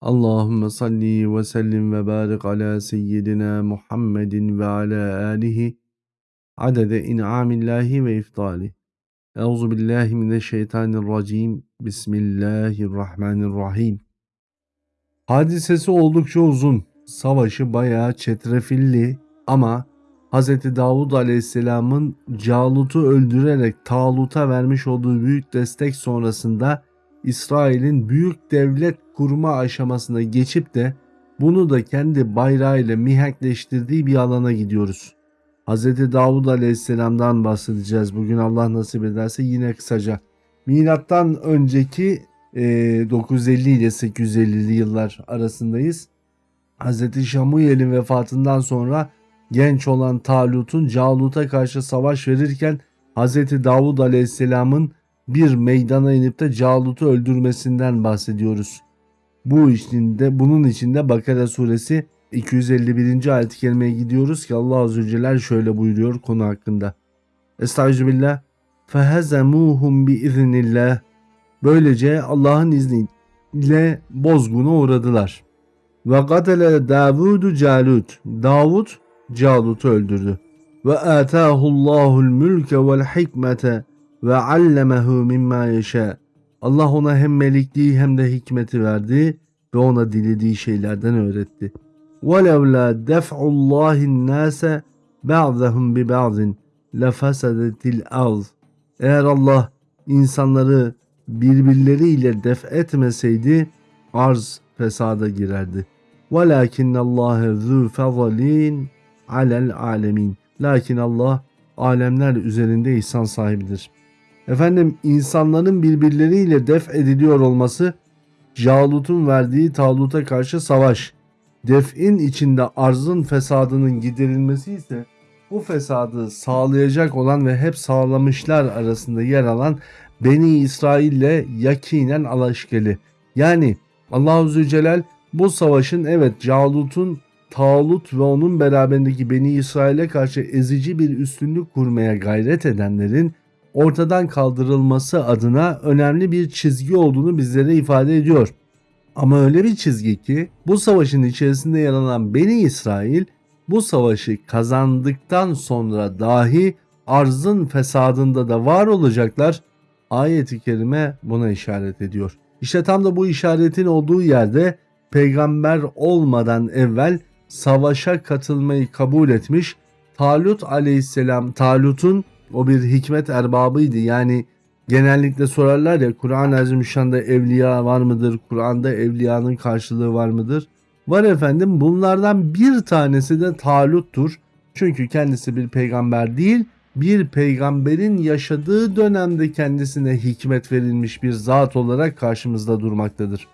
Allahümme salli ve sellim ve barik ala seyyidina Muhammedin ve ala alihi adede in'amillahi ve iftali. Euzu billahi mineşşeytanirracim. Bismillahirrahmanirrahim. Hadisesi oldukça uzun. Savaşı bayağı çetrefilli ama Hz. Davud Aleyhisselam'ın Calut'u öldürerek Talut'a vermiş olduğu büyük destek sonrasında İsrail'in büyük devlet kurma aşamasına geçip de bunu da kendi bayrağıyla mihankleştirdiği bir alana gidiyoruz. Hz. Davud Aleyhisselam'dan bahsedeceğiz. Bugün Allah nasip ederse yine kısaca. Milattan önceki e, 950 ile 850'li yıllar arasındayız. Hz. Şamuyel'in vefatından sonra genç olan Talut'un Calut'a karşı savaş verirken Hz. Davud Aleyhisselam'ın bir meydana inip de Calut'u öldürmesinden bahsediyoruz. Bu içinde bunun içinde Bakara suresi 251. ayet-i kerimeye gidiyoruz ki Allah Azze ve Celle şöyle buyuruyor konu hakkında. Estağfirullah. Fehezemuhum bi iznillah. Böylece Allah'ın izniyle bozguna uğradılar. Ve katele Davudu Calut. Davud Calut'u öldürdü. Ve atahullahul mülke vel hikmete ve allemehu mimma yeşâ. Allah ona hem melikliği hem de hikmeti verdi ve ona dilediği şeylerden öğretti. وَلَوْلَا دَفْعُ اللّٰهِ النَّاسَ بَعْضَهُمْ بِبَعْضٍ لَفَسَدَتِ الْأَرْضِ Eğer Allah insanları birbirleriyle def etmeseydi arz fesada girerdi. وَلَاكِنَّ اللّٰهَ ذُو فَضَلٍ عَلَى الْعَالَمِينَ Lakin Allah alemler üzerinde ihsan sahibidir. Efendim insanların birbirleriyle def ediliyor olması Calut'un verdiği Talut'a karşı savaş. Def'in içinde arzın fesadının giderilmesi ise bu fesadı sağlayacak olan ve hep sağlamışlar arasında yer alan Beni İsrail ile yakinen alaşkeli. Yani Allahu Zülcelal bu savaşın evet Calut'un Talut ve onun beraberindeki Beni İsrail'e karşı ezici bir üstünlük kurmaya gayret edenlerin ortadan kaldırılması adına önemli bir çizgi olduğunu bizlere ifade ediyor. Ama öyle bir çizgi ki bu savaşın içerisinde yer alan Beni İsrail bu savaşı kazandıktan sonra dahi arzın fesadında da var olacaklar. Ayet-i kerime buna işaret ediyor. İşte tam da bu işaretin olduğu yerde peygamber olmadan evvel savaşa katılmayı kabul etmiş Talut aleyhisselam Talut'un o bir hikmet erbabıydı. Yani genellikle sorarlar ya Kur'an-ı Azimüşşan'da evliya var mıdır? Kur'an'da evliyanın karşılığı var mıdır? Var efendim bunlardan bir tanesi de Talut'tur. Çünkü kendisi bir peygamber değil, bir peygamberin yaşadığı dönemde kendisine hikmet verilmiş bir zat olarak karşımızda durmaktadır.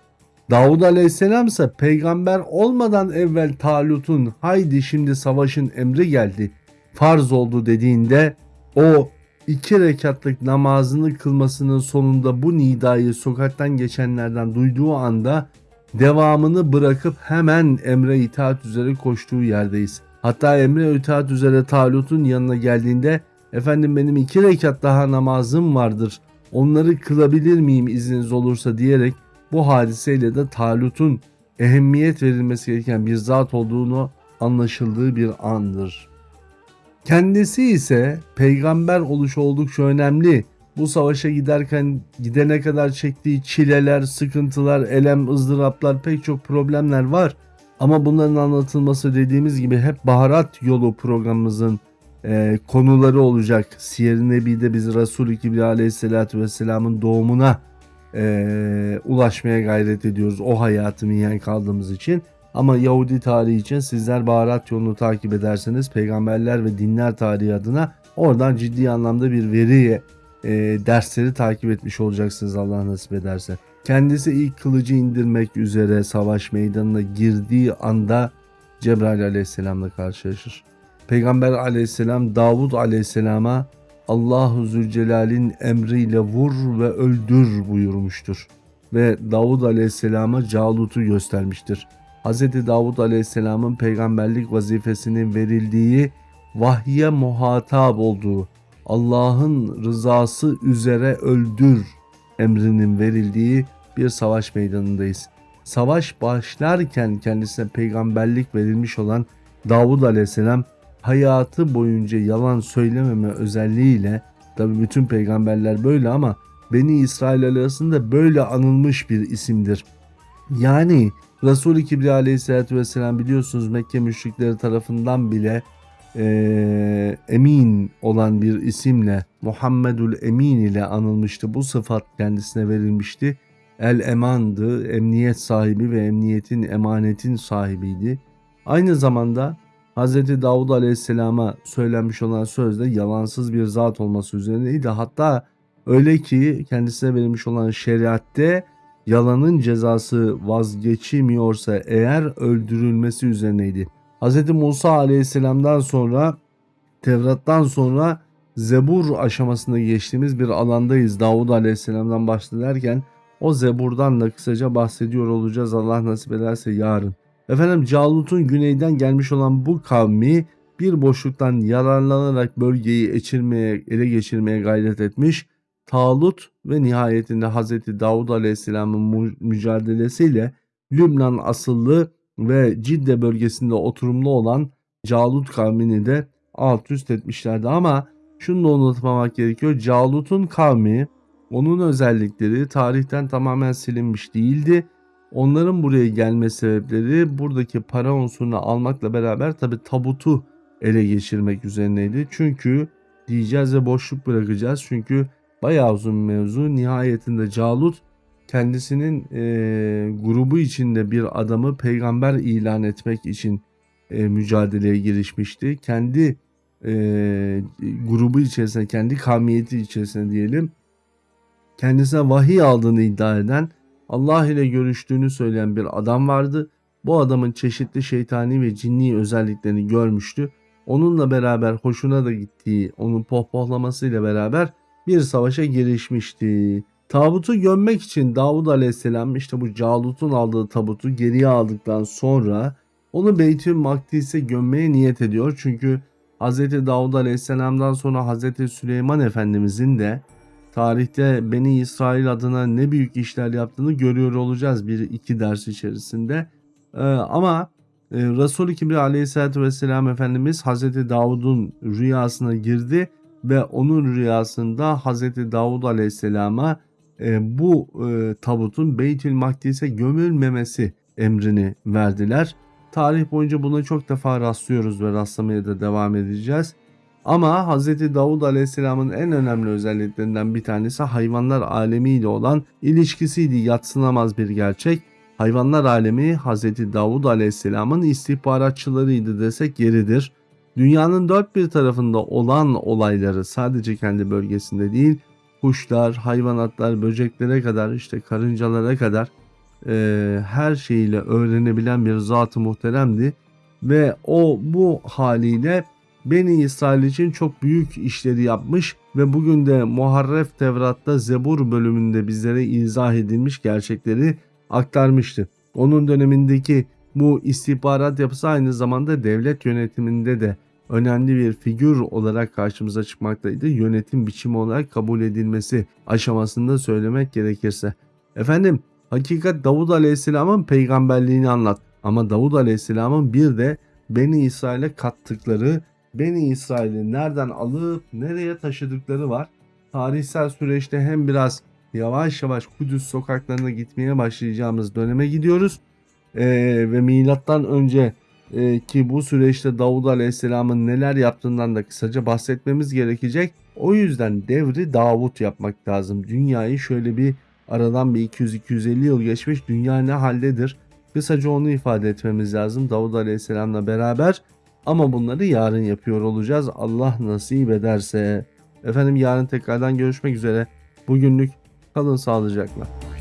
Davud Aleyhisselam ise peygamber olmadan evvel Talut'un haydi şimdi savaşın emri geldi, farz oldu dediğinde o iki rekatlık namazını kılmasının sonunda bu nidayı sokaktan geçenlerden duyduğu anda devamını bırakıp hemen emre itaat üzere koştuğu yerdeyiz. Hatta emre itaat üzere Talut'un yanına geldiğinde efendim benim iki rekat daha namazım vardır onları kılabilir miyim izniniz olursa diyerek bu hadiseyle de Talut'un ehemmiyet verilmesi gereken bir zat olduğunu anlaşıldığı bir andır. Kendisi ise peygamber oluşu oldukça önemli. Bu savaşa giderken gidene kadar çektiği çileler, sıkıntılar, elem, ızdıraplar pek çok problemler var. Ama bunların anlatılması dediğimiz gibi hep baharat yolu programımızın e, konuları olacak. Siyer-i Nebi'de biz Resul-i Kibri Aleyhisselatü Vesselam'ın doğumuna e, ulaşmaya gayret ediyoruz. O hayatı miyen kaldığımız için. Ama Yahudi tarihi için sizler baharat yolunu takip ederseniz peygamberler ve dinler tarihi adına oradan ciddi anlamda bir veri e, dersleri takip etmiş olacaksınız Allah nasip ederse. Kendisi ilk kılıcı indirmek üzere savaş meydanına girdiği anda Cebrail aleyhisselamla karşılaşır. Peygamber aleyhisselam Davud aleyhisselama Allahu Zülcelal'in emriyle vur ve öldür buyurmuştur. Ve Davud aleyhisselama Calut'u göstermiştir. Hz. Davud Aleyhisselam'ın peygamberlik vazifesinin verildiği vahye muhatap olduğu Allah'ın rızası üzere öldür emrinin verildiği bir savaş meydanındayız. savaş başlarken kendisine peygamberlik verilmiş olan Davud Aleyhisselam hayatı boyunca yalan söylememe özelliğiyle tabi bütün peygamberler böyle ama Beni İsrail arasında böyle anılmış bir isimdir. Yani Resul-i Kibriya aleyhissalatü vesselam biliyorsunuz Mekke müşrikleri tarafından bile e, emin olan bir isimle Muhammedül Emin ile anılmıştı. Bu sıfat kendisine verilmişti. El emandı, emniyet sahibi ve emniyetin emanetin sahibiydi. Aynı zamanda Hz. Davud Aleyhisselam'a söylenmiş olan sözde yalansız bir zat olması üzerineydi. Hatta öyle ki kendisine verilmiş olan şeriatte yalanın cezası vazgeçilmiyorsa eğer öldürülmesi üzerineydi. Hz. Musa Aleyhisselam'dan sonra Tevrat'tan sonra Zebur aşamasında geçtiğimiz bir alandayız. Davud Aleyhisselam'dan bahsederken o Zebur'dan da kısaca bahsediyor olacağız Allah nasip ederse yarın. Efendim Calut'un güneyden gelmiş olan bu kavmi bir boşluktan yararlanarak bölgeyi ele geçirmeye gayret etmiş. Talut ve nihayetinde Hz. Davud Aleyhisselam'ın mücadelesiyle Lübnan asıllı ve Cidde bölgesinde oturumlu olan Calut kavmini de alt üst etmişlerdi ama şunu da unutmamak gerekiyor. Calut'un kavmi onun özellikleri tarihten tamamen silinmiş değildi Onların buraya gelme sebepleri buradaki para unsurunu almakla beraber tabi tabutu ele geçirmek üzerineydi. Çünkü diyeceğiz ve boşluk bırakacağız. Çünkü bayağı uzun mevzu. Nihayetinde Calut kendisinin e, grubu içinde bir adamı peygamber ilan etmek için e, mücadeleye girişmişti. Kendi e, grubu içerisinde, kendi kavmiyeti içerisinde diyelim kendisine vahiy aldığını iddia eden Allah ile görüştüğünü söyleyen bir adam vardı. Bu adamın çeşitli şeytani ve cinni özelliklerini görmüştü. Onunla beraber hoşuna da gittiği, onun pohpohlamasıyla beraber bir savaşa girişmişti. Tabutu gömmek için Davud Aleyhisselam işte bu Calut'un aldığı tabutu geriye aldıktan sonra onu Beytül Makdis'e gömmeye niyet ediyor. Çünkü Hz. Davud Aleyhisselam'dan sonra Hz. Süleyman Efendimizin de tarihte Beni İsrail adına ne büyük işler yaptığını görüyor olacağız bir iki ders içerisinde. Ee, ama e, Resul-i Kibriya aleyhissalatü vesselam Efendimiz Hazreti Davud'un rüyasına girdi ve onun rüyasında Hazreti Davud aleyhisselama e, bu e, tabutun Beytül Makdis'e gömülmemesi emrini verdiler. Tarih boyunca buna çok defa rastlıyoruz ve rastlamaya da devam edeceğiz. Ama Hz. Davud Aleyhisselam'ın en önemli özelliklerinden bir tanesi hayvanlar alemiyle olan ilişkisiydi. Yatsınamaz bir gerçek. Hayvanlar alemi Hz. Davud Aleyhisselam'ın istihbaratçılarıydı desek yeridir. Dünyanın dört bir tarafında olan olayları sadece kendi bölgesinde değil, kuşlar, hayvanatlar, böceklere kadar işte karıncalara kadar e, her şeyiyle öğrenebilen bir zat-ı muhteremdi. Ve o bu haliyle Beni İsrail için çok büyük işleri yapmış ve bugün de Muharref Tevrat'ta Zebur bölümünde bizlere izah edilmiş gerçekleri aktarmıştı. Onun dönemindeki bu istihbarat yapısı aynı zamanda devlet yönetiminde de önemli bir figür olarak karşımıza çıkmaktaydı. Yönetim biçimi olarak kabul edilmesi aşamasında söylemek gerekirse. Efendim hakikat Davud Aleyhisselam'ın peygamberliğini anlat. Ama Davud Aleyhisselam'ın bir de Beni İsrail'e kattıkları Beni İsrail'i nereden alıp nereye taşıdıkları var. Tarihsel süreçte hem biraz yavaş yavaş Kudüs sokaklarına gitmeye başlayacağımız döneme gidiyoruz. Ee, ve milattan önce e, ki bu süreçte Davud Aleyhisselam'ın neler yaptığından da kısaca bahsetmemiz gerekecek. O yüzden devri Davut yapmak lazım. Dünyayı şöyle bir aradan bir 200-250 yıl geçmiş dünya ne haldedir? Kısaca onu ifade etmemiz lazım Davud Aleyhisselam'la beraber. Ama bunları yarın yapıyor olacağız. Allah nasip ederse. Efendim yarın tekrardan görüşmek üzere. Bugünlük kalın sağlıcakla.